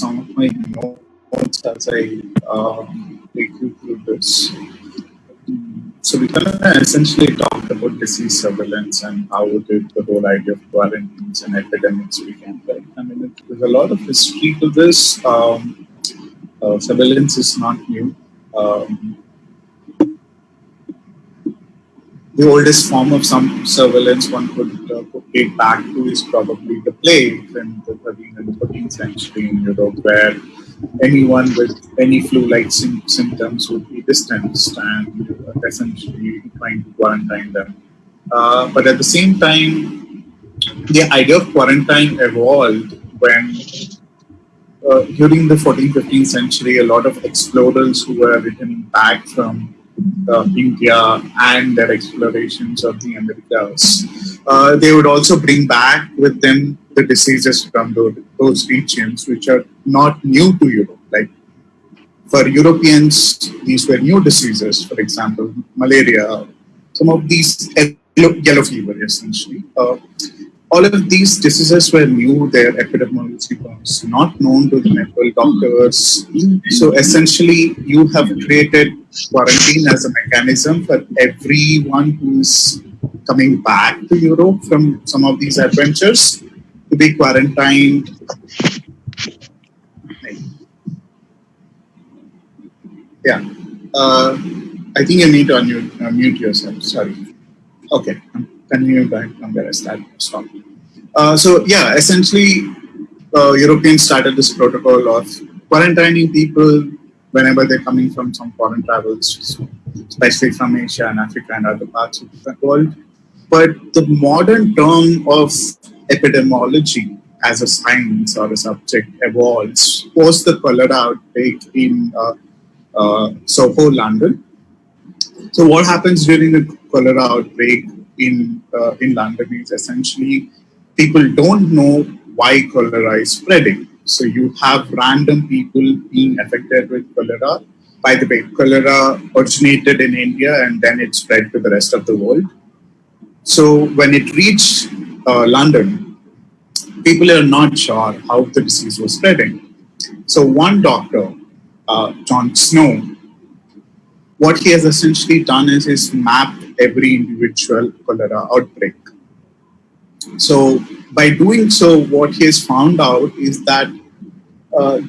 some of my notes as I um, take you through this. So we kind of essentially talked about disease surveillance and how did the whole idea of quarantines and epidemics began. Right? I mean, there's a lot of history to this. Um, uh, surveillance is not new. Um, the oldest form of some surveillance one could uh, date back to is probably the plague in the 13th and 14th century in Europe, where anyone with any flu-like sim- symptoms would be distanced and uh, essentially trying to quarantine them. Uh, but at the same time, the idea of quarantine evolved when uh, during the 14th, 15th century, a lot of explorers who were returning back from India and their explorations of the Americas. Uh, they would also bring back with them the diseases from those, regions, which are not new to Europe. Like for Europeans, these were new diseases, for example, malaria, some of these yellow fever essentially. Uh, all of these diseases were new, their epidemiology was not known to the medical doctors. So essentially, you have created quarantine as a mechanism for everyone who's coming back to Europe from some of these adventures to be quarantined. Yeah. Uh, I think you need to unmute, unmute yourself. Sorry. Okay continue back from where I started. Stop. Uh, so yeah, essentially, uh, Europeans started this protocol of quarantining people whenever they're coming from some foreign travels, especially from Asia and Africa and other parts of the world. But the modern term of epidemiology as a science or a subject evolves post the cholera outbreak in uh, uh, Soho, London. So what happens during the cholera outbreak in uh, in London is essentially people don't know why cholera is spreading. So you have random people being affected with cholera. By the way, cholera originated in India and then it spread to the rest of the world. So when it reached uh, London, people are not sure how the disease was spreading. So one doctor, uh, John Snow, what he has essentially done is he's mapped every individual cholera outbreak. So by doing so, what he has found out is that uh,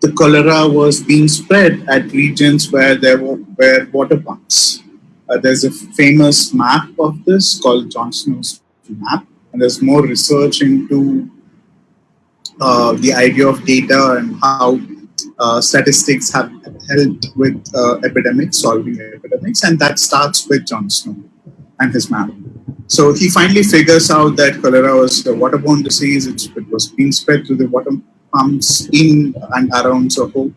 the cholera was being spread at regions where there were, were water pumps. Uh, there's a famous map of this called John Snow's map, and there's more research into uh, the idea of data and how uh, statistics have helped with uh, epidemics, solving epidemics, and that starts with John Snow and his map. So he finally figures out that cholera was a waterborne disease. it was being spread through the water pumps in and around Soho.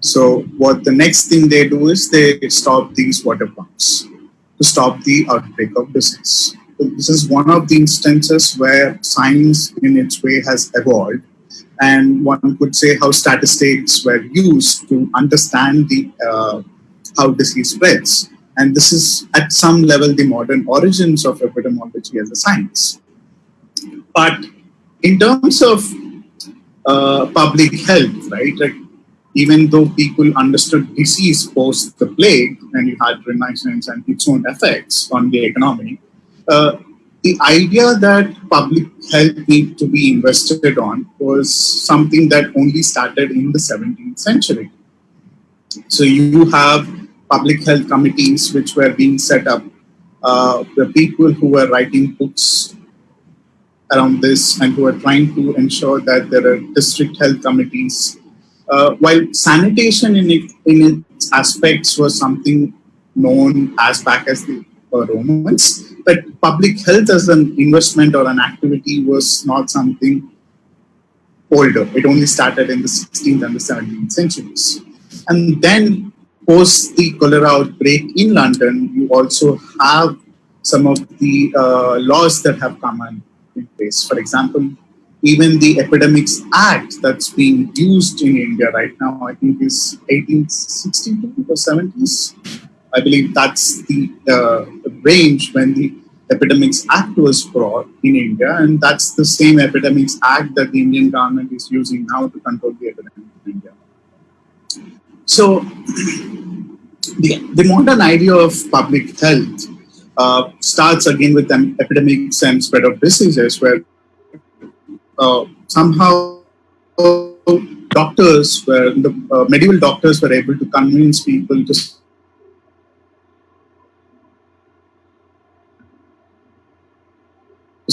So what the next thing they do is they stop these water pumps to stop the outbreak of disease. So this is one of the instances where science in its way has evolved and one could say how statistics were used to understand the uh, how disease spreads. And this is at some level the modern origins of epidemiology as a science. But in terms of uh, public health, right? Like even though people understood disease post the plague, and you had Renaissance and its own effects on the economy, uh, the idea that public health need to be invested on was something that only started in the 17th century. So you have public health committees which were being set up. Uh, the people who were writing books around this and who were trying to ensure that there are district health committees. Uh, while sanitation in, it, in its aspects was something known as back as the uh, Romans, but public health as an investment or an activity was not something older. It only started in the 16th and the 17th centuries. And then post the cholera outbreak in London, you also have some of the uh, laws that have come in place. For example, even the Epidemics Act that's being used in India right now, I think is 1862 or 70s. I believe that's the uh, range when the Epidemics Act was brought in India, and that's the same Epidemics Act that the Indian government is using now to control the epidemic in India. So, the, the modern idea of public health uh, starts again with an epidemics and spread of diseases, where uh, somehow doctors were the uh, medieval doctors were able to convince people to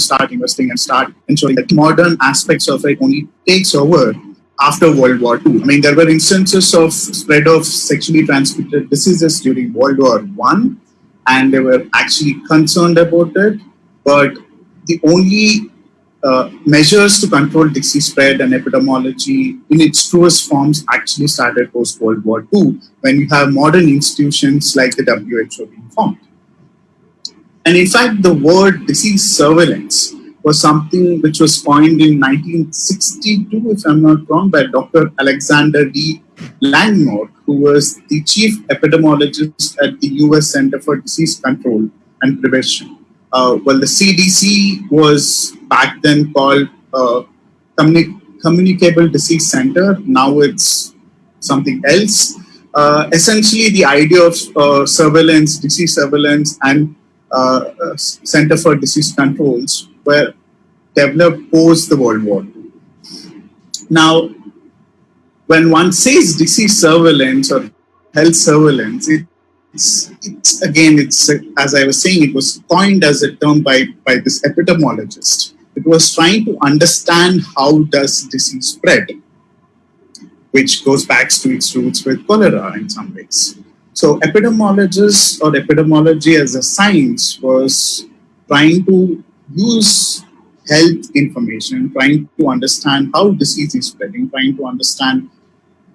start investing and start ensuring that modern aspects of it only takes over after World War II. I mean, there were instances of spread of sexually transmitted diseases during World War One, and they were actually concerned about it. But the only uh, measures to control disease spread and epidemiology in its truest forms actually started post World War II, when you have modern institutions like the WHO being formed. And in fact, the word disease surveillance was something which was coined in 1962, if I'm not wrong, by Dr. Alexander D. Langmuir, who was the chief epidemiologist at the US Center for Disease Control and Prevention. Uh, well, the CDC was back then called uh, Communi- Communicable Disease Center. Now it's something else. Uh, essentially, the idea of uh, surveillance, disease surveillance, and Uh, uh, Center for Disease Controls were developed post the World War II. Now, when one says disease surveillance or health surveillance, it's, it's again, it's as I was saying, it was coined as a term by, by this epidemiologist. It was trying to understand how does disease spread, which goes back to its roots with cholera in some ways. So epidemiologists or epidemiology as a science was trying to use health information, trying to understand how disease is spreading, trying to understand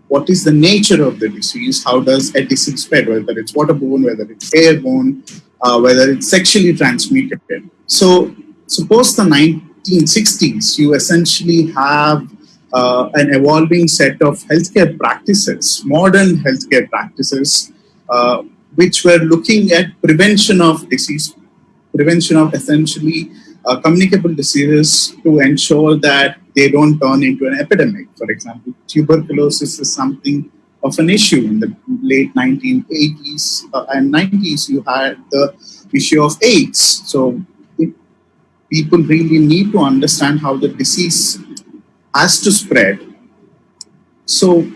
what is the nature of the disease, how does a disease spread, whether it's waterborne, whether it's airborne, uh, whether it's sexually transmitted. So suppose the 1960s, you essentially have uh, an evolving set of healthcare practices, modern healthcare practices, uh, which were looking at prevention of disease, prevention of essentially uh, communicable diseases to ensure that they don't turn into an epidemic. For example, tuberculosis is something of an issue in the late 1980s uh, and 90s. You had the issue of AIDS. So people really need to understand how the disease has to spread. So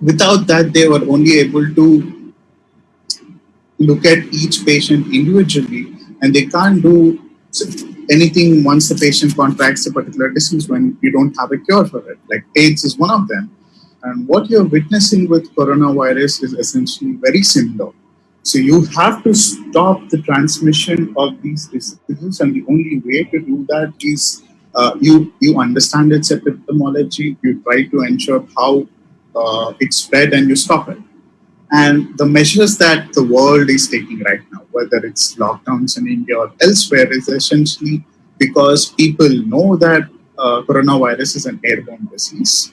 without that, they were only able to look at each patient individually and they can't do anything once the patient contracts a particular disease when you don't have a cure for it. Like AIDS is one of them. And what you're witnessing with coronavirus is essentially very similar. So you have to stop the transmission of these diseases, and the only way to do that is uh, you you understand its epidemiology, you try to ensure how uh, it's spread, and you stop it. And the measures that the world is taking right now, whether it's lockdowns in India or elsewhere, is essentially because people know that uh, coronavirus is an airborne disease.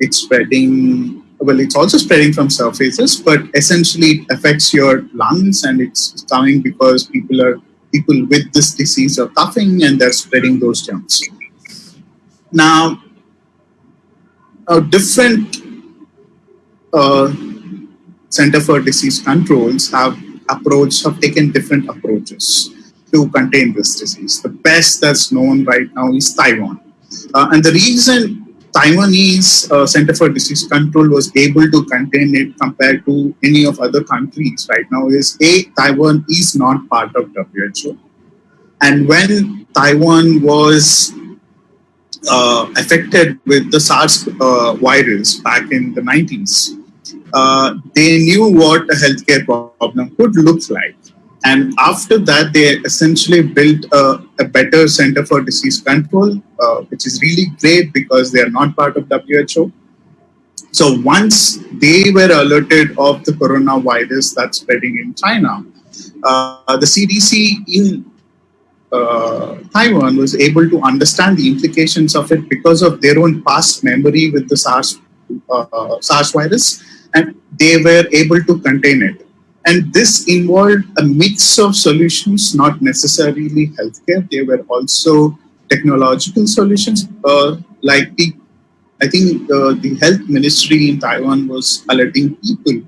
It's spreading, well, it's also spreading from surfaces, but essentially it affects your lungs and it's coming because people are people with this disease are coughing and they're spreading those germs. Now, a different uh, Center for Disease Controls have approached, have taken different approaches to contain this disease. The best that's known right now is Taiwan. Uh, and the reason Taiwanese uh, Center for Disease Control was able to contain it compared to any of other countries right now is A, Taiwan is not part of WHO. And when Taiwan was uh, affected with the SARS uh, virus back in the 90s, uh, they knew what a healthcare problem could look like. And after that, they essentially built a, a better center for disease control, uh, which is really great because they are not part of WHO. So once they were alerted of the coronavirus that's spreading in China, uh, the CDC in uh, Taiwan was able to understand the implications of it because of their own past memory with the SARS, uh, SARS virus they were able to contain it. And this involved a mix of solutions, not necessarily healthcare. They were also technological solutions, uh, like the, I think uh, the health ministry in Taiwan was alerting people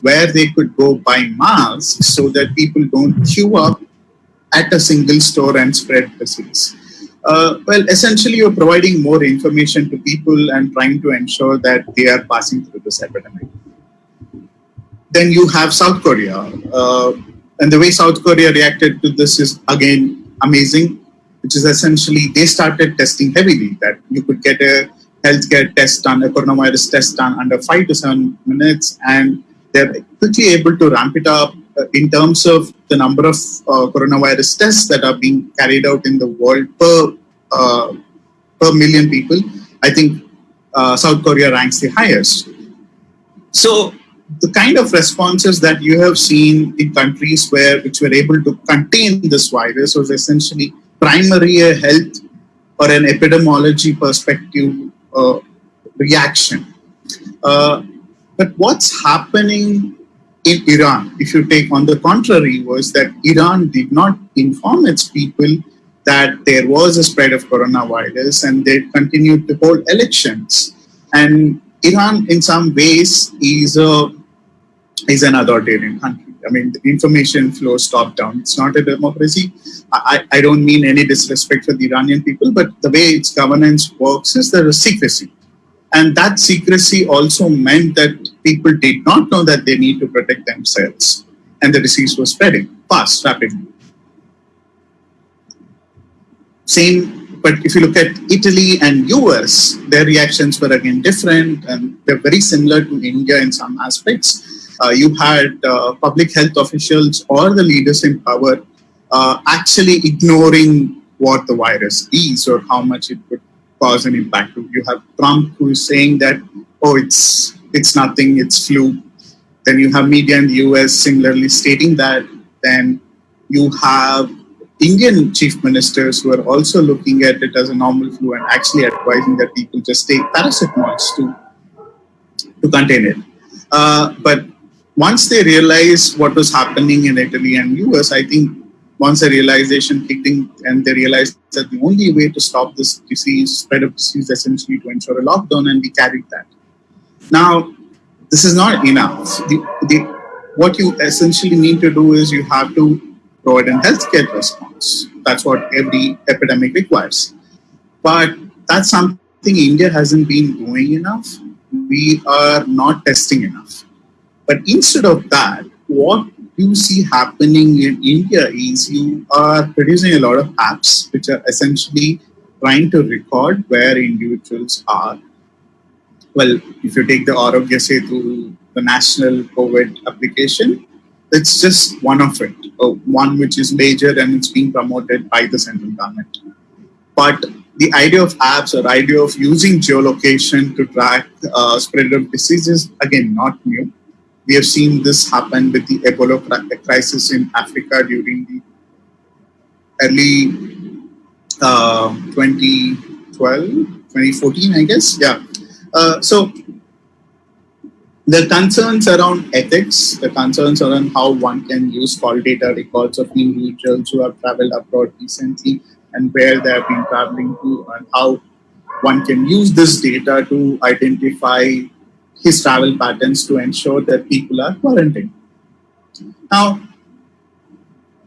where they could go buy masks so that people don't queue up at a single store and spread disease. Uh, well, essentially, you're providing more information to people and trying to ensure that they are passing through this epidemic. Then you have South Korea. Uh, and the way South Korea reacted to this is, again, amazing, which is essentially they started testing heavily, that you could get a healthcare test done, a coronavirus test done under five to seven minutes, and they're quickly able to ramp it up uh, in terms of the number of uh, coronavirus tests that are being carried out in the world per uh, per million people, I think South Korea ranks the highest. So the kind of responses that you have seen in countries where which were able to contain this virus was essentially primarily a health or an epidemiology perspective uh, reaction. Uh, but what's happening in Iran, if you take on the contrary, was that Iran did not inform its people that there was a spread of coronavirus and they continued to hold elections. And Iran, in some ways, is a is an authoritarian country. I mean, the information flows top down. It's not a democracy. I, I don't mean any disrespect for the Iranian people, but the way its governance works is there is secrecy. And that secrecy also meant that people did not know that they need to protect themselves. And the disease was spreading fast, rapidly. Same, but if you look at Italy and US, their reactions were again different and they're very similar to India in some aspects. Uh, you had uh, public health officials or the leaders in power uh, actually ignoring what the virus is or how much it would cause an impact. You have Trump who is saying that, oh, it's it's nothing, it's flu. Then you have media in the US similarly stating that. Then you have Indian chief ministers who are also looking at it as a normal flu and actually advising that people just take paracetamol to, to contain it. Uh, but once they realized what was happening in Italy and US, I think once a realization kicked in and they realized that the only way to stop this disease, spread of disease, essentially to ensure a lockdown, and we carried that. Now, this is not enough. The, the, what you essentially need to do is you have to provide a healthcare response. That's what every epidemic requires. But that's something India hasn't been doing enough. We are not testing enough. But instead of that, what you see happening in India is you are producing a lot of apps which are essentially trying to record where individuals are. Well, if you take the Aarogya Setu, the national COVID application, it's just one of it, uh, one which is major and it's being promoted by the central government. But the idea of apps or idea of using geolocation to track uh, spread of diseases, again, not new. We have seen this happen with the Ebola crisis in Africa during the early uh, 2012, 2014, I guess. Yeah. Uh, so the concerns around ethics, the concerns around how one can use call data records of individuals who have traveled abroad recently and where they have been traveling to and how one can use this data to identify his travel patterns to ensure that people are quarantined. Now,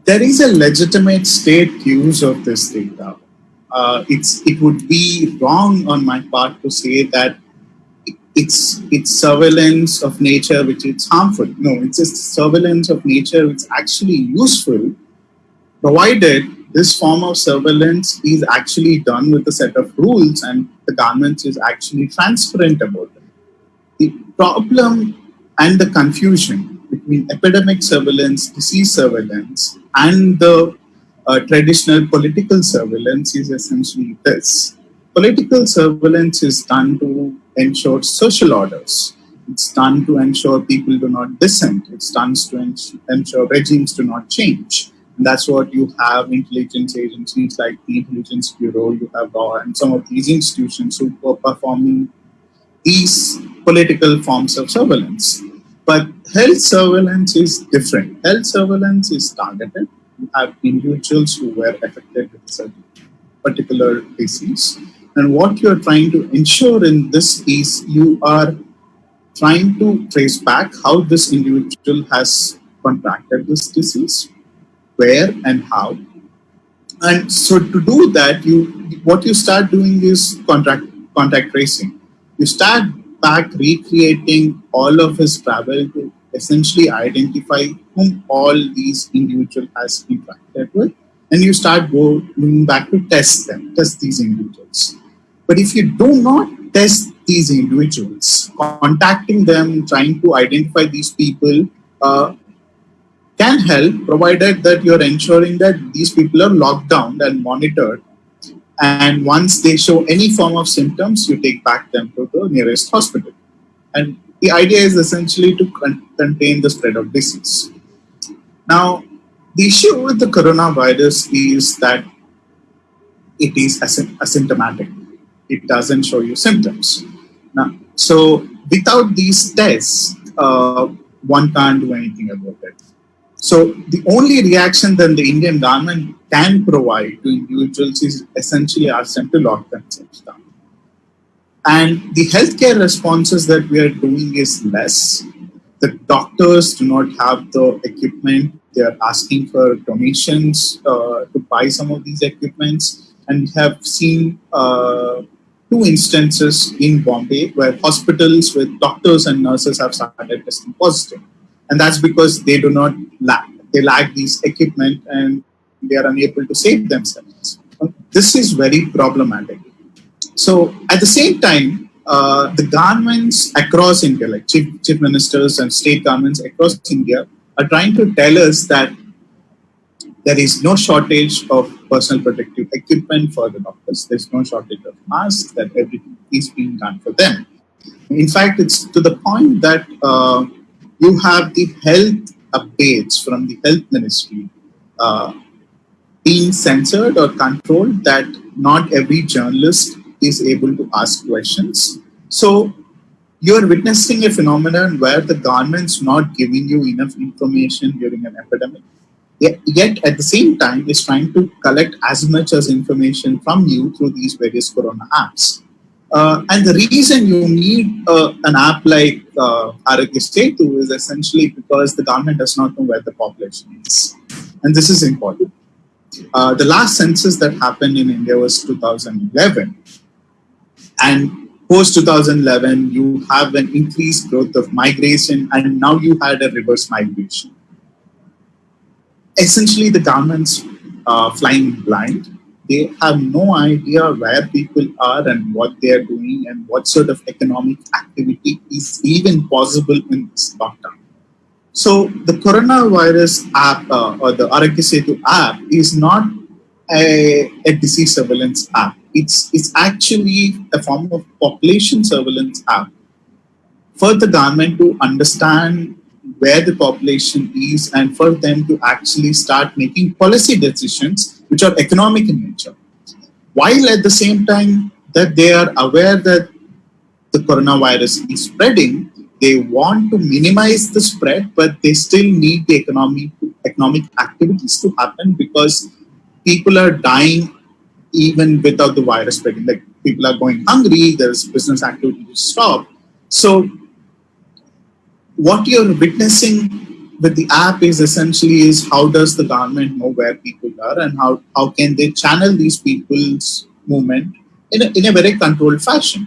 there is a legitimate state use of this data. Uh, it's, it would be wrong on my part to say that it's, it's surveillance of nature which is harmful. No, it's just surveillance of nature which is actually useful, provided this form of surveillance is actually done with a set of rules and the government is actually transparent about it problem and the confusion between epidemic surveillance, disease surveillance, and the uh, traditional political surveillance is essentially this. Political surveillance is done to ensure social orders. It's done to ensure people do not dissent. It's done to ensure regimes do not change. And that's what you have intelligence agencies like the Intelligence Bureau, you have RAW, and some of these institutions who are performing these political forms of surveillance. But health surveillance is different. Health surveillance is targeted. You have individuals who were affected with a particular disease. And what you're trying to ensure in this is you are trying to trace back how this individual has contracted this disease, where and how. And so to do that, you what you start doing is contact contact tracing. You start back recreating all of his travel to essentially identify whom all these individual has interacted with and you start going back to test them, test these individuals. But if you do not test these individuals, contacting them, trying to identify these people uh, can help provided that you're ensuring that these people are locked down and monitored and once they show any form of symptoms, you take back them to the nearest hospital. And the idea is essentially to con contain the spread of disease. Now, the issue with the coronavirus is that it is asymptomatic. It doesn't show you symptoms. Now, so without these tests, uh, one can't do anything about it. So the only reaction that the Indian government can provide to individuals is essentially ask them to lock themselves down. And the healthcare responses that we are doing is less. The doctors do not have the equipment. They are asking for donations uh, to buy some of these equipments. And we have seen uh, two instances in Bombay where hospitals with doctors and nurses have started testing positive. positive and that's because they do not lack they lack these equipment and they are unable to save themselves this is very problematic so at the same time uh, the governments across india like chief, chief ministers and state governments across india are trying to tell us that there is no shortage of personal protective equipment for the doctors. There's no shortage of masks, that everything is being done for them. In fact, it's to the point that uh, you have the health updates from the health ministry uh, being censored or controlled that not every journalist is able to ask questions. So you're witnessing a phenomenon where the government's not giving you enough information during an epidemic. Yet at the same time is trying to collect as much as information from you through these various corona apps. Uh, and the reason you need uh, an app like uh, Setu is essentially because the government does not know where the population is. And this is important. Uh, the last census that happened in India was 2011. And post 2011, you have an increased growth of migration, and now you had a reverse migration. Essentially, the government's uh, flying blind they have no idea where people are and what they are doing and what sort of economic activity is even possible in this lockdown. So the coronavirus app uh, or the Aarogya Setu app is not a, a, disease surveillance app. It's, it's actually a form of population surveillance app for the government to understand where the population is and for them to actually start making policy decisions which are economic in nature, while at the same time that they are aware that the coronavirus is spreading, they want to minimize the spread, but they still need the economic economic activities to happen because people are dying even without the virus spreading. Like people are going hungry, there's business activity to stop. So what you're witnessing with the app is essentially is how does the government know where people are and how, how can they channel these people's movement in a, in a very controlled fashion.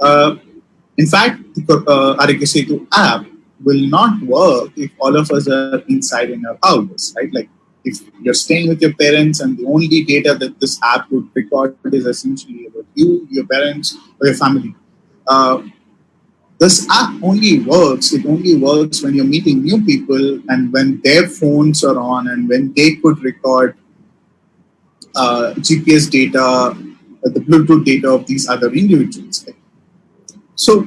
Uh, in fact, the uh, Aarogya Setu app will not work if all of us are inside in our houses, right? Like if you're staying with your parents and the only data that this app would record is essentially about you, your parents, or your family. Uh, this app only works, it only works when you're meeting new people and when their phones are on and when they could record uh, GPS data, uh, the Bluetooth data of these other individuals. So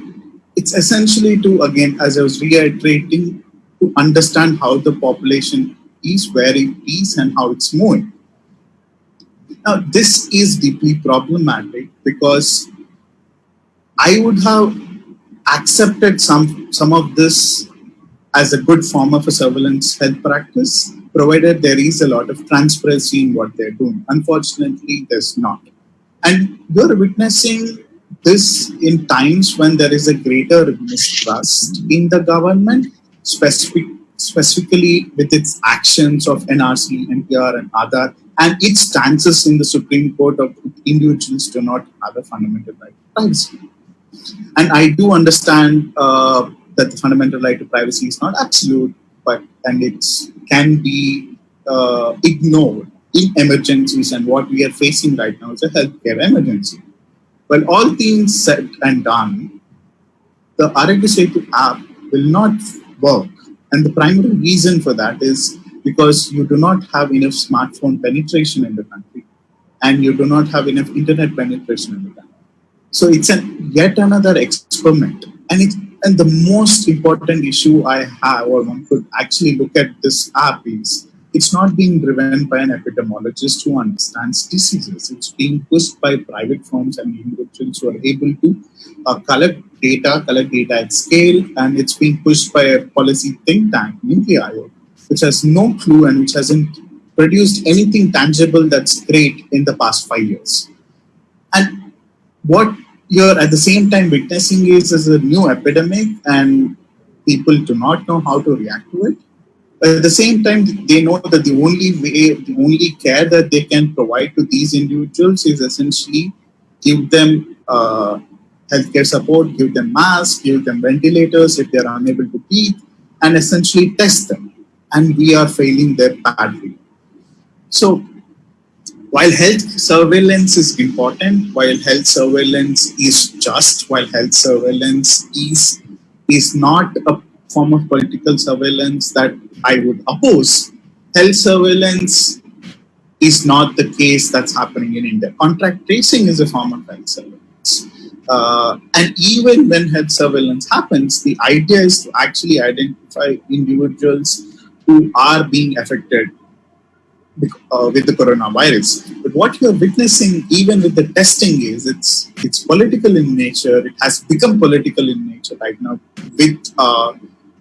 it's essentially to, again, as I was reiterating, to understand how the population is, where it is, and how it's moving. Now, this is deeply problematic because I would have accepted some some of this as a good form of a surveillance health practice, provided there is a lot of transparency in what they're doing. Unfortunately, there's not. And you're witnessing this in times when there is a greater mistrust in the government, specific, specifically with its actions of NRC, NPR, and other, and its stances in the Supreme Court of individuals do not have a fundamental right to privacy. And I do understand uh, that the fundamental right to privacy is not absolute, but and it can be uh, ignored in emergencies. And what we are facing right now is a healthcare emergency. Well, all things said and done, the Setu app will not work. And the primary reason for that is because you do not have enough smartphone penetration in the country and you do not have enough internet penetration in the country. So it's an yet another experiment. And it's and the most important issue I have, or one could actually look at this app is it's not being driven by an epidemiologist who understands diseases. It's being pushed by private firms and individuals who are able to uh, collect data, collect data at scale, and it's being pushed by a policy think tank, NITI Aayog, which has no clue and which hasn't produced anything tangible that's great in the past five years. And what you're at the same time witnessing is as a new epidemic and people do not know how to react to it at the same time, they know that the only way, the only care that they can provide to these individuals is essentially give them uh, healthcare support, give them masks, give them ventilators if they are unable to breathe, and essentially test them. And we are failing there badly. So while health surveillance is important, while health surveillance is just, while health surveillance is, is not a form of political surveillance that I would oppose. Health surveillance is not the case that's happening in India. Contract tracing is a form of health surveillance. Uh, and even when health surveillance happens, the idea is to actually identify individuals who are being affected uh, with the coronavirus. But what you're witnessing, even with the testing, is it's it's political in nature. It has become political in nature right now with uh,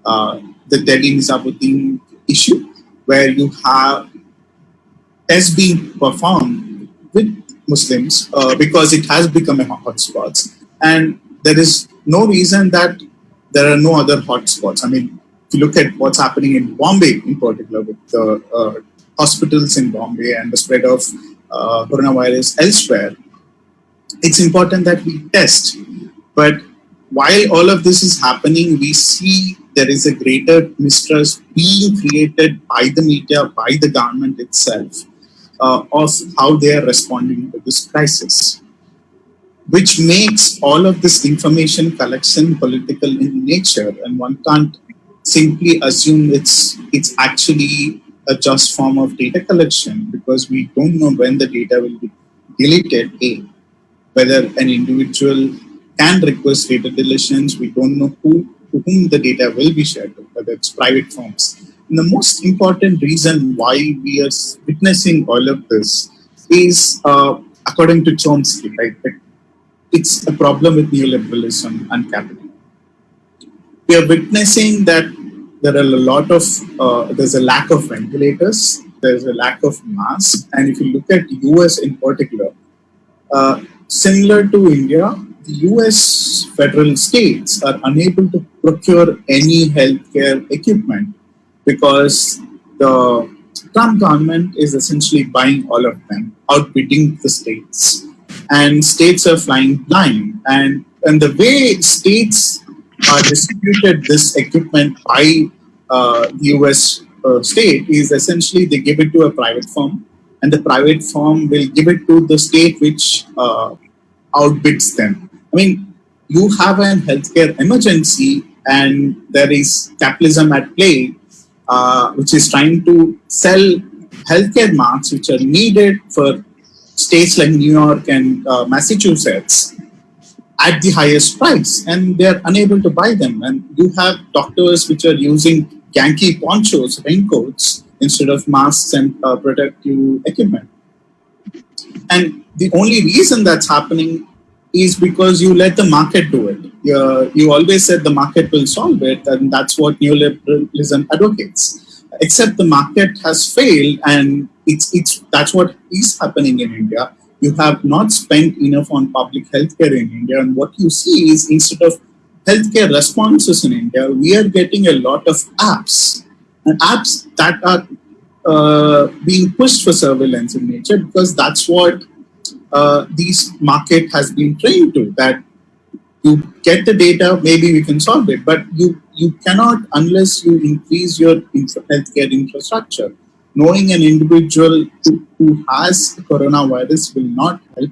uh, the Delhi Nizamuddin issue, where you have tests being performed with Muslims uh, because it has become a hotspot, and there is no reason that there are no other hotspots. I mean, if you look at what's happening in Bombay, in particular, with the uh, hospitals in Bombay and the spread of uh, coronavirus elsewhere, it's important that we test. But while all of this is happening, we see there is a greater mistrust being created by the media, by the government itself, uh, of how they are responding to this crisis, which makes all of this information collection political in nature, and one can't simply assume it's it's actually a just form of data collection because we don't know when the data will be deleted. A, whether an individual can request data deletions, we don't know who to whom the data will be shared whether it's private firms. And the most important reason why we are witnessing all of this is, uh, according to Chomsky, right, it's a problem with neoliberalism and capital. We are witnessing that there are a lot of, uh, there's a lack of ventilators, there's a lack of masks, and if you look at US in particular, uh, similar to India, the US federal states are unable to procure any healthcare equipment because the Trump government is essentially buying all of them, outbidding the states. And states are flying blind. And, and the way states are distributed this equipment by uh, the US uh, state is essentially they give it to a private firm and the private firm will give it to the state which uh, outbids them. I mean, you have a healthcare emergency and there is capitalism at play, uh, which is trying to sell healthcare masks which are needed for states like New York and uh, Massachusetts at the highest price and they're unable to buy them. And you have doctors which are using Yankee ponchos, raincoats, instead of masks and uh, protective equipment. And the only reason that's happening is because you let the market do it. uh, you always said the market will solve it, and that's what neoliberalism advocates. Except the market has failed, and it's it's that's what is happening in India. You have not spent enough on public healthcare in India, and what you see is instead of healthcare responses in India, we are getting a lot of apps and apps that are uh, being pushed for surveillance in nature because that's what uh, this market has been trained to. That you get the data, maybe we can solve it, but you you cannot unless you increase your healthcare infrastructure. Knowing an individual who, who has coronavirus will not help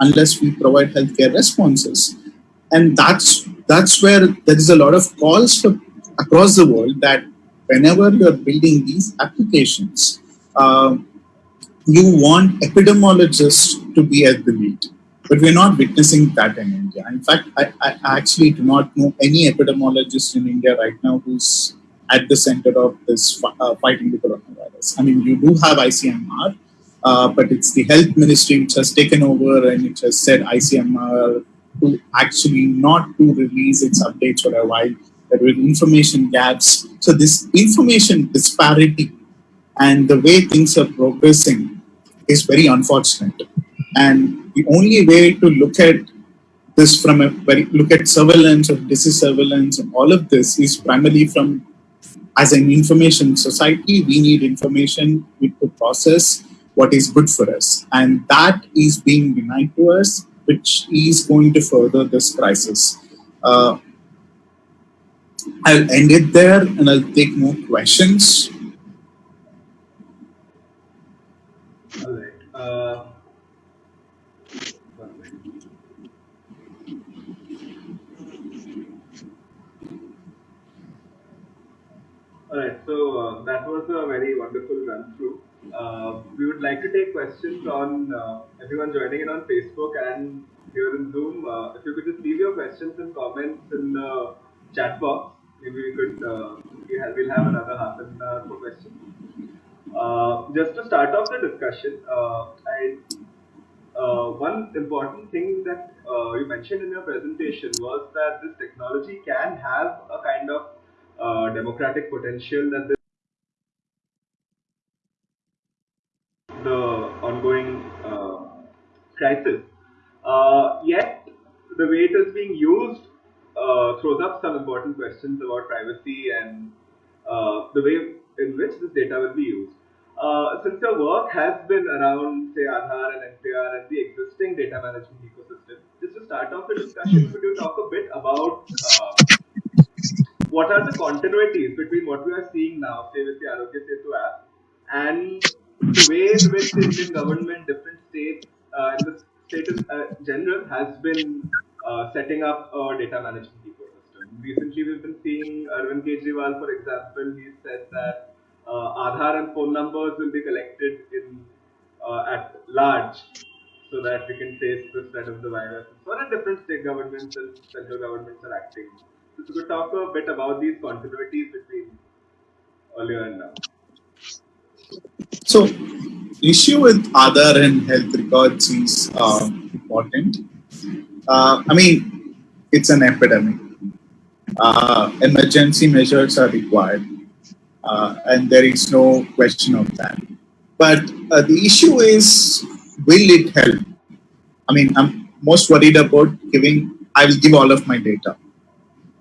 unless we provide healthcare responses, and that's that's where there is a lot of calls for across the world that whenever you're building these applications, uh, you want epidemiologists to be at the lead. But we're not witnessing that in India. In fact, I, I actually do not know any epidemiologist in India right now who's at the center of this uh, fighting the coronavirus. I mean, you do have ICMR, uh, but it's the health ministry which has taken over and it has said ICMR to actually not to release its updates for a while. There were information gaps. So this information disparity and the way things are progressing is very unfortunate. And the only way to look at this from a very look at surveillance or disease surveillance and all of this is primarily from as an information society, we need information to process what is good for us. And that is being denied to us, which is going to further this crisis. Uh, I'll end it there and I'll take more questions. Alright, so uh, that was a very wonderful run through. Uh, we would like to take questions on uh, everyone joining in on Facebook and here in Zoom. Uh, if you could just leave your questions and comments in the chat box, maybe we could uh, have, we'll have another half an hour for questions. Uh, just to start off the discussion, I one important thing that you mentioned in your presentation was that this technology can have a kind of uh, democratic potential that crisis. Uh, yet, the way it is being used uh, throws up some important questions about privacy and uh, the way in which this data will be used. Uh, since your work has been around, say, Aadhaar and NPR and the existing data management ecosystem, just to start off the discussion, could you talk a bit about what are the continuities between what we are seeing now, say with the Aarogya Setu app, and the way in which the Indian government, different states, uh, the state in uh, general has been uh, setting up a data management ecosystem. Recently, we've been seeing Arvind Kejriwal, for example, he said that Aadhaar and phone numbers will be collected in at large so that we can trace the spread of the virus. So, different state governments and central governments are acting so could talk a bit about these continuities between earlier and now. So, issue with Aadhaar and health records is uh, important. Uh, I mean, it's an epidemic. Uh, emergency measures are required, uh, and there is no question of that. But uh, the issue is, will it help? I mean, I'm most worried about giving. I will give all of my data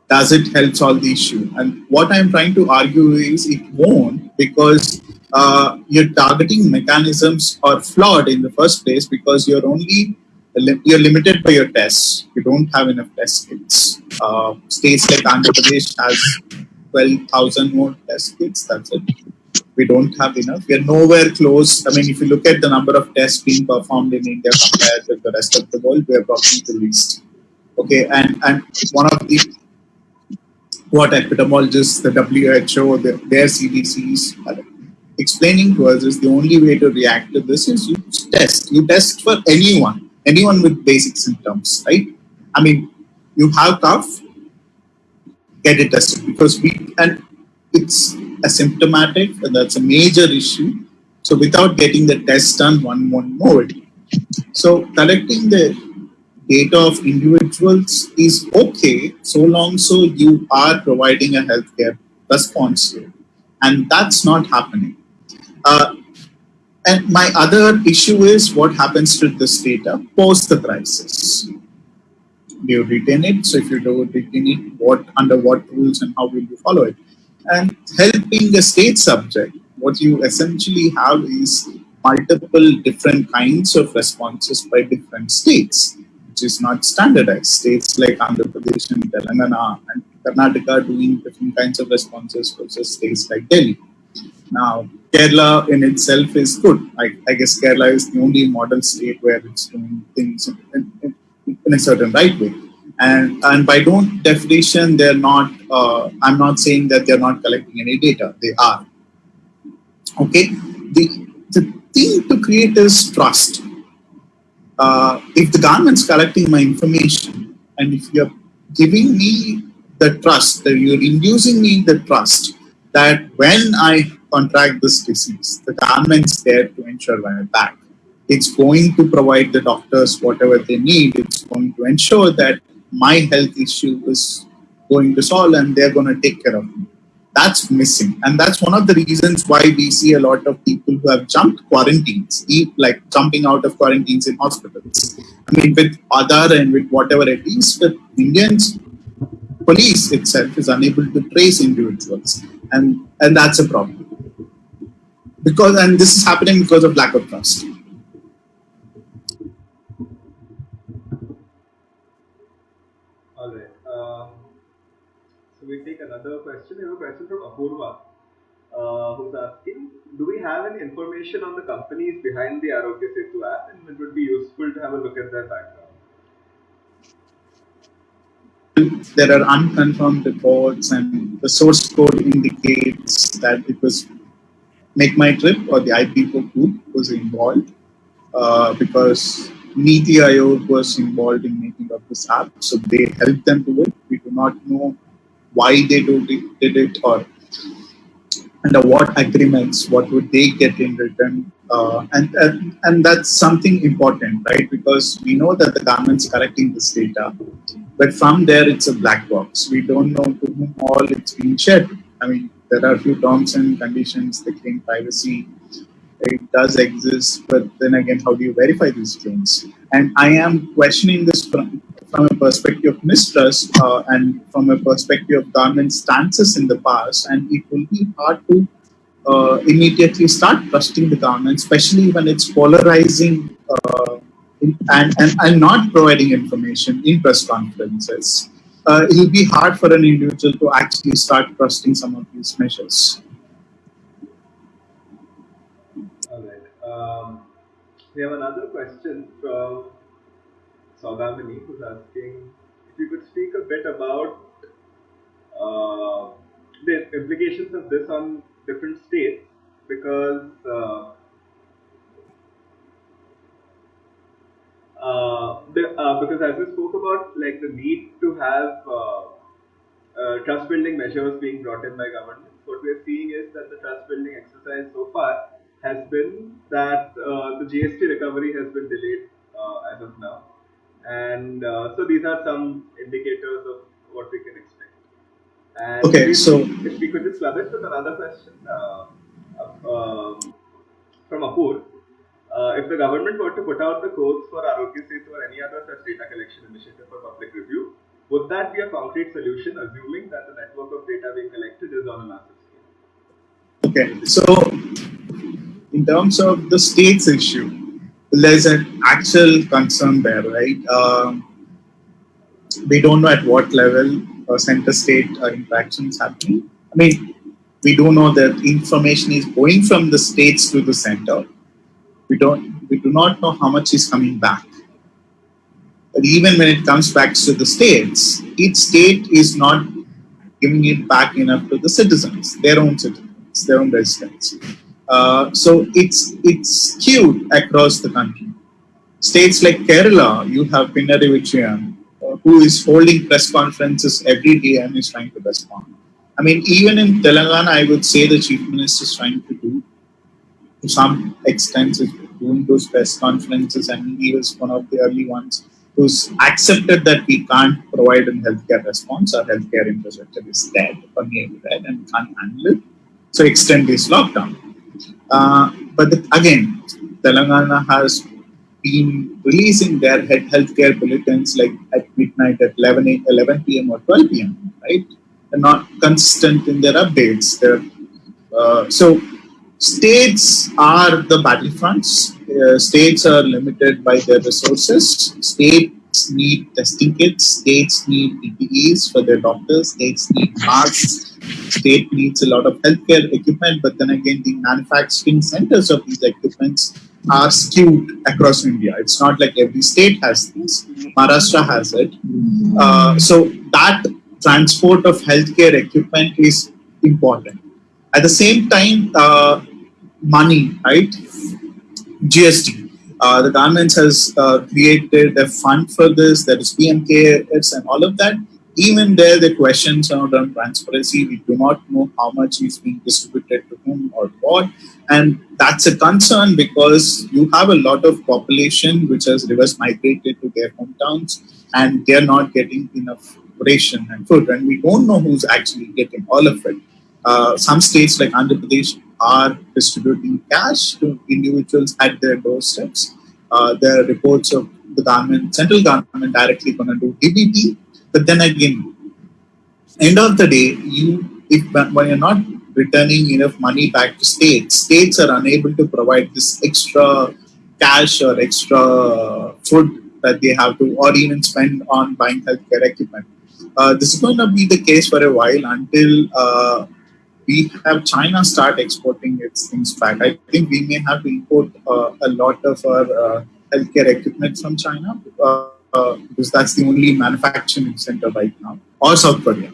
does it help solve the issue? And what I'm trying to argue is it won't because uh, your targeting mechanisms are flawed in the first place because you're only you're limited by your tests. You don't have enough test kits. Uh, states like Andhra Pradesh has 12,000 more test kits. That's it. We don't have enough. We are nowhere close. I mean, if you look at the number of tests being performed in India compared with the rest of the world, we are probably the least. Okay, and and one of the what epidemiologists, the WHO, the, their CDCs explaining to us is the only way to react to this is you test. You test for anyone, anyone with basic symptoms, right? I mean, you have cough, get it tested because we, and it's asymptomatic, and that's a major issue. So without getting the test done, one won't know it. So collecting the data of individuals is okay so long so you are providing a healthcare response it. And that's not happening. Uh, and my other issue is what happens to this data post the crisis. Do you retain it? So if you don't retain it, what under what rules and how will you follow it? And helping a state subject, what you essentially have is multiple different kinds of responses by different states which is not standardized. States like Andhra Pradesh and Telangana and Karnataka doing different kinds of responses versus states like Delhi. Now, Kerala in itself is good. I, I guess Kerala is the only model state where it's doing things in, in, in a certain right way. And, and by don't definition, they're not, uh, I'm not saying that they're not collecting any data. They are. Okay. The, the thing to create is trust uh, if the government's collecting my information and if you're giving me the trust, that you're inducing me the trust that when I contract this disease, the government's there to ensure my back. It's going to provide the doctors whatever they need. It's going to ensure that my health issue is going to solve and they're going to take care of me. That's missing. And that's one of the reasons why we see a lot of people who have jumped quarantines like jumping out of quarantines in hospitals. I mean with Aadhaar and with whatever it is the indians police itself is unable to trace individuals. And and that's a problem because and this is happening because of lack of trust so we take another question. We have a question from Apurva, uh, who's asking, do we have any information on the companies behind the Aarogya Setu app? And it would be useful to have a look at their background. There are unconfirmed reports, and the source code indicates that it was Make My Trip or the IPCO group was involved uh, because Niti Aayog was involved in making up this app, so they helped them do it. We do not know why they do, did it or under what agreements, what would they get in return. Uh, and, and, and that's something important, right? Because we know that the government's collecting this data, but from there it's a black box. We don't know to whom all it's being shared. I mean, there are a few terms and conditions, the claim privacy, it does exist, but then again, how do you verify these claims? And I am questioning this from, from a perspective of mistrust uh, and from a perspective of government stances in the past, and it will be hard to uh, immediately start trusting the government, especially when it's polarizing uh, and, and, and not providing information in press conferences. Uh, it will be hard for an individual to actually start trusting some of these measures. All right. Um, we have another question from Saudamini, who's asking if you could speak a bit about uh, the implications of this on different states, because uh, uh, the, uh, because as we spoke about, like the need to have uh, uh, trust building measures being brought in by governments, what we're seeing is that the trust building exercise so far has been that the GST recovery has been delayed as of now and uh, so these are some indicators of what we can expect. And okay, if so if we could just club it with another question uh, uh, from Apur. If the government were to put out the codes for Aarogya Setu or any other such data collection initiative for public review, would that be a concrete solution, assuming that the network of data being collected is on a massive scale? Okay, so in terms of the state's issue, there's an actual concern there, right? Um, we don't know at what level uh, center-state uh, interactions happening. I mean, we do know that information is going from the states to the center. We don't. We do not know how much is coming back. But even when it comes back to the states, each state is not giving it back enough to the citizens, their own citizens, their own residents. Uh, so it's it's skewed across the country. States like Kerala, you have Vijayan, uh, who is holding press conferences every day and is trying to respond. I mean, even in Telangana, I would say the chief minister is trying to do, to some extent, doing those press conferences, and he was one of the early ones who's accepted that we can't provide a healthcare response, our healthcare infrastructure is dead or nearly dead and can't handle it. So extend this lockdown. Uh, but the, again, Telangana has been releasing their healthcare bulletins like at midnight at 11, 11 p.m. or 12 p.m. Right? They're not consistent in their updates. They're, uh, so states are the battlefronts. Uh, states are limited by their resources. States need testing kits. States need PPEs for their doctors. States need masks. State needs a lot of healthcare equipment, but then again, the manufacturing centers of these equipments are skewed across India. It's not like every state has this. Maharashtra has it. Uh, so that transport of healthcare equipment is important. At the same time, uh, money, right? GST. Uh, the government has uh, created a fund for this. There is PM CARES and all of that. Even there, the questions are around transparency. We do not know how much is being distributed to whom or what. And that's a concern because you have a lot of population which has reverse migrated to their hometowns and they're not getting enough ration and food. And we don't know who's actually getting all of it. Uh, some states like Andhra Pradesh are distributing cash to individuals at their doorsteps. Uh, there are reports of the government, central government directly going to do DBT but then again, end of the day, you if when you're not returning enough money back to states, states are unable to provide this extra cash or extra food that they have to, or even spend on buying healthcare equipment. Uh, this is going to be the case for a while until uh, we have China start exporting its things back. I think we may have to import uh, a lot of our uh, healthcare equipment from China. Uh, uh, because that's the only manufacturing center right now, or South Korea.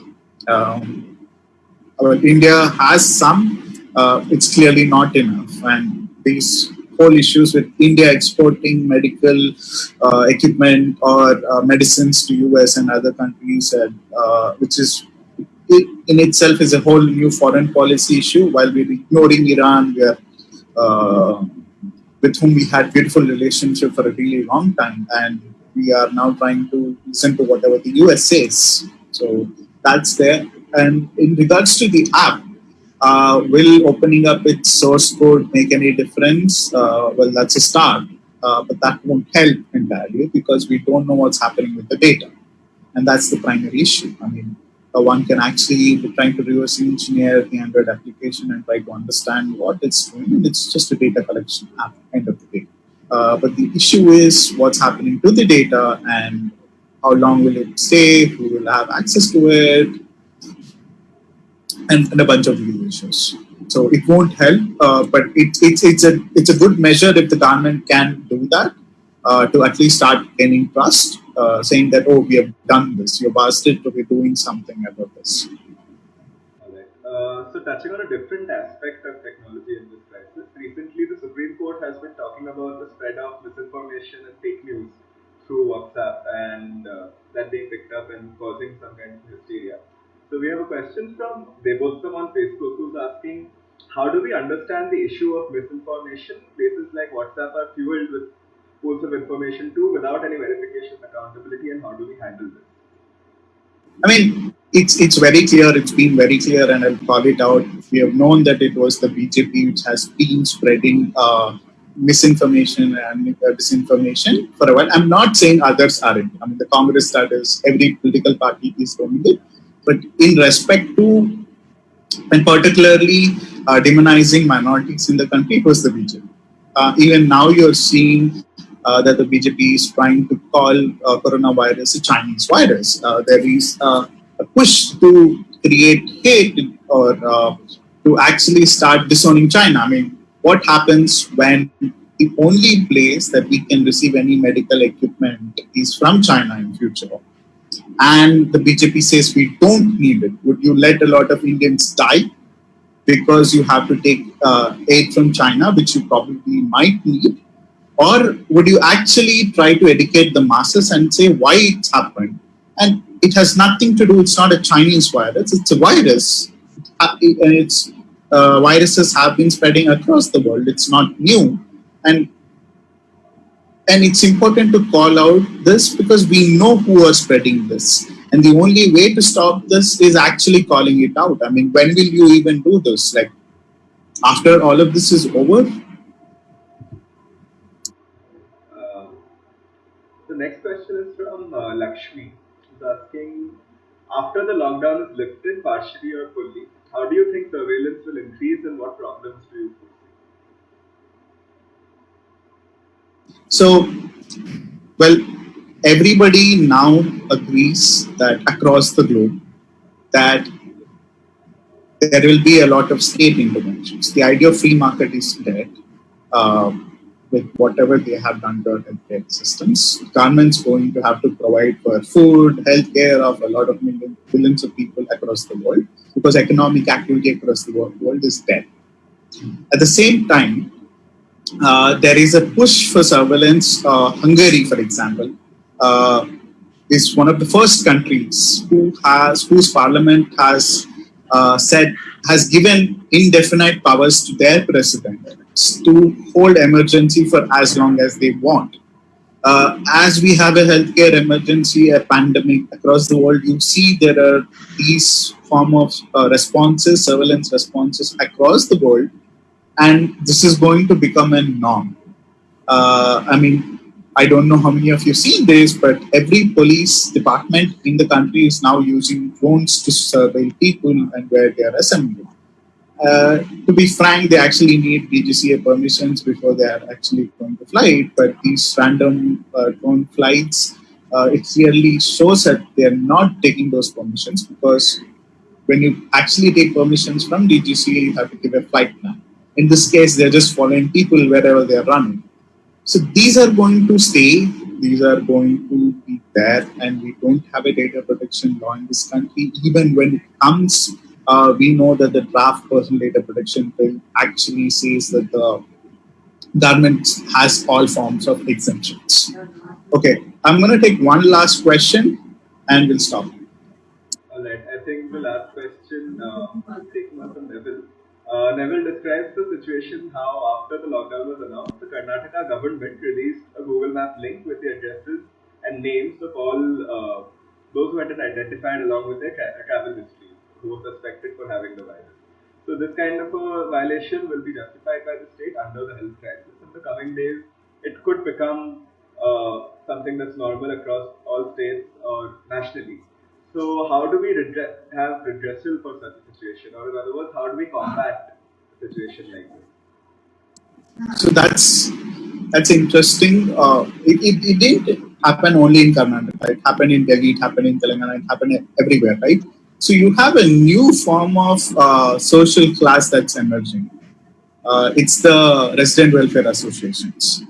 Um, India has some, it's clearly not enough. And these whole issues with India exporting medical uh, equipment or uh, medicines to US and other countries, uh, which is it in itself is a whole new foreign policy issue. While we're ignoring Iran, we are, uh, with whom we had beautiful relationship for a really long time, and we are now trying to listen to whatever the US says. So that's there. And in regards to the app, uh, will opening up its source code make any difference? Uh, well, that's a start, uh, but that won't help entirely because we don't know what's happening with the data. And that's the primary issue. I mean, uh, one can actually be trying to reverse engineer the Android application and try to understand what it's doing. And it's just a data collection app, end of the day. Uh, but the issue is what's happening to the data and how long will it stay, who will have access to it, and, and a bunch of these issues. So it won't help, uh, but it, it's it's a it's a good measure if the government can do that uh, to at least start gaining trust, uh, saying that oh we have done this, you've asked it to be doing something about this. Uh, so touching on a different aspect of technology in this crisis, recently the Supreme Court has been talking about the spread of misinformation and fake news through WhatsApp and uh, that being picked up and causing some kind of hysteria. So we have a question from Debottam on Facebook who's asking, how do we understand the issue of misinformation? Places like WhatsApp are fueled with pools of information too without any verification accountability and how do we handle this? I mean, it's it's very clear. It's been very clear, and I'll call it out. We have known that it was the BJP which has been spreading uh, misinformation and uh, disinformation for a while. I'm not saying others aren't. I mean, the Congress that is every political party is doing it, but in respect to and particularly uh, demonizing minorities in the country, it was the BJP. Uh, even now, you're seeing uh, that the BJP is trying to call uh, coronavirus a Chinese virus. Uh, there is a push to create hate or to actually start disowning China. I mean, what happens when the only place that we can receive any medical equipment is from China in future? And the BJP says we don't need it. Would you let a lot of Indians die because you have to take uh, aid from China, which you probably might need? Or would you actually try to educate the masses and say why it's happened? And it has nothing to do, it's not a Chinese virus, it's a virus. Uh, and it's uh, viruses have been spreading across the world. It's not new. And and it's important to call out this because we know who are spreading this. And the only way to stop this is actually calling it out. I mean, when will you even do this? Like, after all of this is over? Lakshmi. She's asking, after the lockdown is lifted partially or fully, how do you think surveillance will increase and what problems do you foresee? So, well, everybody now agrees that across the globe that there will be a lot of state interventions. The idea of free market is dead. Uh, with whatever they have done to our healthcare systems, government's going to have to provide for food, healthcare of a lot of millions, billions of people across the world because economic activity across the world is dead. At the same time, uh, there is a push for surveillance. Uh, Hungary, for example, uh, is one of the first countries who has whose parliament has uh, said has given indefinite powers to their president to hold emergency for as long as they want. Uh, as we have a healthcare emergency, a pandemic across the world, you see there are these form of uh, responses, surveillance responses across the world and this is going to become a norm. Uh, I mean, I don't know how many of you seen this, but every police department in the country is now using drones to survey people and where they are assembled. Uh, to be frank, they actually need DGCA permissions before they are actually going to fly. But these random uh, drone flights, uh, it clearly shows that they are not taking those permissions because when you actually take permissions from DGCA, you have to give a flight plan. In this case, they're just following people wherever they're running. So these are going to stay, these are going to be there, and we don't have a data protection law in this country. Even when it comes, uh, we know that the draft personal data protection bill actually says that the government has all forms of exemptions. Okay, I'm going to take one last question and we'll stop. All right, I think the last question uh, taken up from Neville. Uh, Neville describes the situation how after the lockdown was announced, the Karnataka government released a Google Map link with the addresses and names of all uh, those who had been identified along with their tra- travel histories who were suspected for having the virus. So this kind of a violation will be justified by the state under the health crisis. In the coming days, it could become uh, something that's normal across all states or nationally. So how do we have redressal for such a situation, or in other words, how do we combat a situation like this? So that's that's interesting. Uh, it, it, it didn't happen only in Karnataka. It happened in Delhi. It happened in Telangana. It happened everywhere, right? So you have a new form of uh, social class that's emerging. Uh, it's the resident welfare associations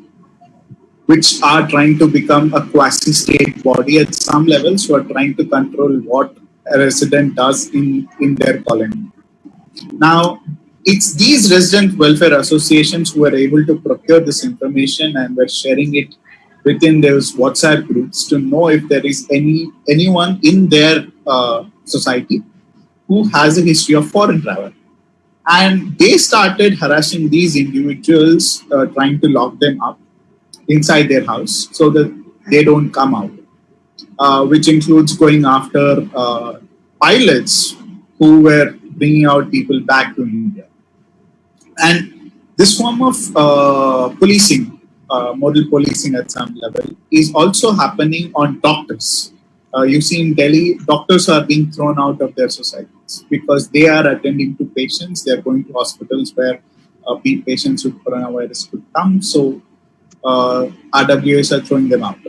which are trying to become a quasi-state body at some levels who are trying to control what a resident does in, in their colony. Now, it's these resident welfare associations who are able to procure this information and were sharing it within those WhatsApp groups to know if there is any anyone in their uh, society who has a history of foreign travel. And they started harassing these individuals, uh, trying to lock them up inside their house so that they don't come out, uh, which includes going after uh, pilots who were bringing out people back to India. And this form of uh, policing, moral policing at some level, is also happening on doctors. Uh, you see in Delhi, doctors are being thrown out of their societies because they are attending to patients. They are going to hospitals where uh, patients with coronavirus could come. So uh, RWAs are throwing them out.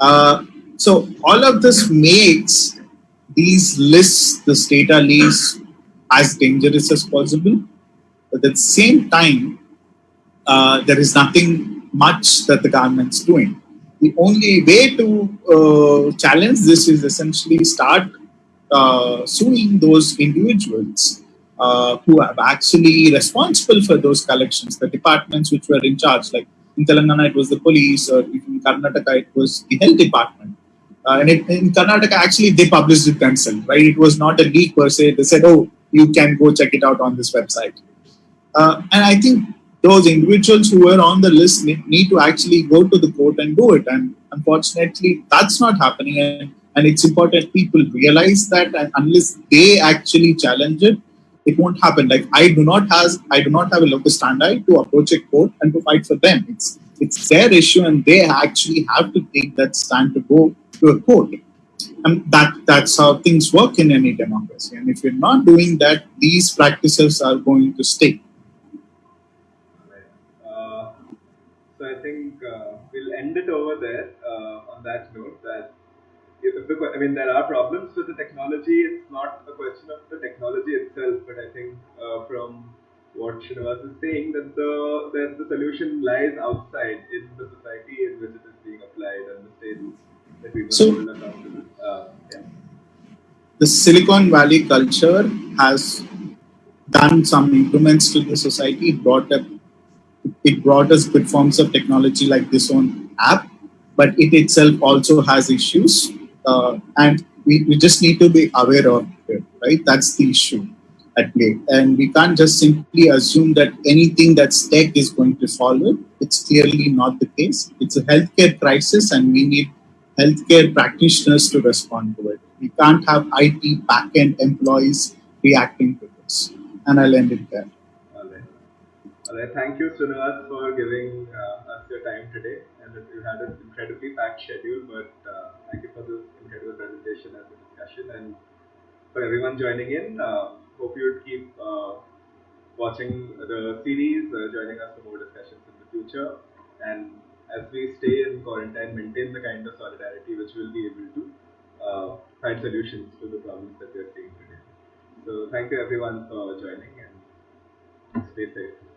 Uh, so all of this makes these lists, this data lists, as dangerous as possible. But at the same time, uh, there is nothing much that the government's doing. The only way to uh, challenge this is essentially start uh, suing those individuals uh, who are actually responsible for those collections, the departments which were in charge, like in Telangana, it was the police, or in Karnataka, it was the health department. Uh, and it, in Karnataka, actually, they published it themselves, right? It was not a leak per se. They said, oh, you can go check it out on this website. Uh, and I think those individuals who were on the list need to actually go to the court and do it. And unfortunately, that's not happening. And, and it's important people realize that unless they actually challenge it, it won't happen. Like I do not has I do not have a locus standi to approach a court and to fight for them. It's it's their issue and they actually have to take that stand to go to a court. And that that's how things work in any democracy. And if you're not doing that, these practices are going to stay. I mean, there are problems with the technology. It's not a question of the technology itself, but I think uh, from what Srinivas is saying, that the that the solution lies outside in the society in which it is being applied and the states that we so, hold accountable. Uh, yeah. The Silicon Valley culture has done some improvements to the society. It brought up, it brought us good forms of technology like this own app, but it itself also has issues uh, and we, we just need to be aware of it, right? That's the issue at play. And we can't just simply assume that anything that's tech is going to solve it. It's clearly not the case. It's a healthcare crisis and we need healthcare practitioners to respond to it. We can't have IT backend employees reacting to this. And I'll end it there. All right. All right. Thank you, Srinivas, for giving uh, us your time today. And you had an incredibly packed schedule, but uh, thank you for this incredible presentation and the discussion. And for everyone joining in, uh, hope you'd keep uh, watching the series, uh, joining us for more discussions in the future. And as we stay in quarantine, maintain the kind of solidarity which we'll be able to uh, find solutions to the problems that we're seeing today. So thank you everyone for joining and stay safe.